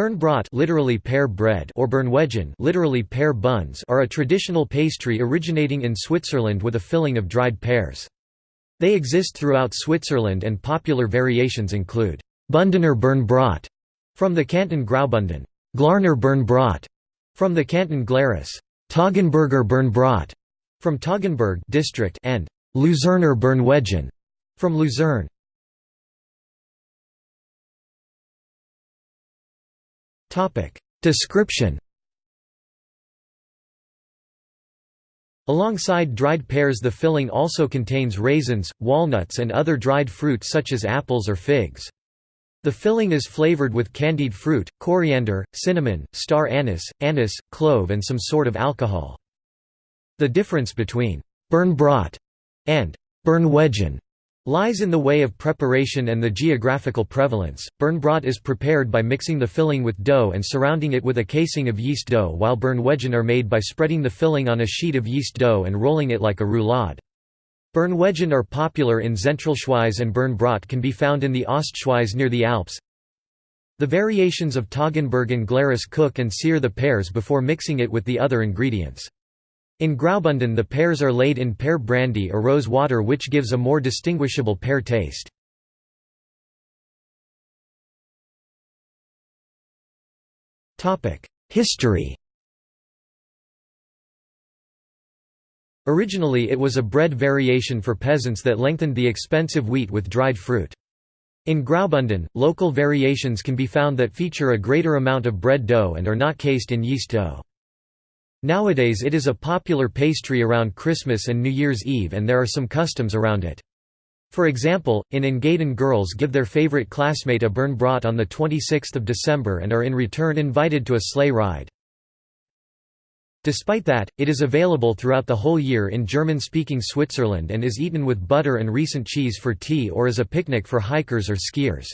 Birnbrot literally pear bread or Birnweggen literally pear buns are a traditional pastry originating in Switzerland with a filling of dried pears. They exist throughout Switzerland and popular variations include Bundener Birnbrot from the canton Graubunden, Glarner Birnbrot from the canton Glarus, Toggenburger Birnbrot from Toggenburg district and Luzerner Birnweggen from Lucerne. Description Alongside dried pears the filling also contains raisins, walnuts and other dried fruit such as apples or figs. The filling is flavored with candied fruit, coriander, cinnamon, star anise, anise, clove and some sort of alcohol. The difference between «Birnbrot» and «Birnweggen» lies in the way of preparation and the geographical prevalence. Birnbrot is prepared by mixing the filling with dough and surrounding it with a casing of yeast dough, while Birnweggen are made by spreading the filling on a sheet of yeast dough and rolling it like a roulade. Birnweggen are popular in Zentralschweiz and Birnbrot can be found in the Ostschweiz near the Alps. The variations of Toggenburg and Glarus cook and sear the pears before mixing it with the other ingredients. In Graubunden the pears are laid in pear brandy or rose water which gives a more distinguishable pear taste. History Originally it was a bread variation for peasants that lengthened the expensive wheat with dried fruit. In Graubunden, local variations can be found that feature a greater amount of bread dough and are not cased in yeast dough. Nowadays it is a popular pastry around Christmas and New Year's Eve and there are some customs around it. For example, in Engadin girls give their favorite classmate a Birnbrot on 26 December and are in return invited to a sleigh ride. Despite that, it is available throughout the whole year in German-speaking Switzerland and is eaten with butter and recent cheese for tea or as a picnic for hikers or skiers.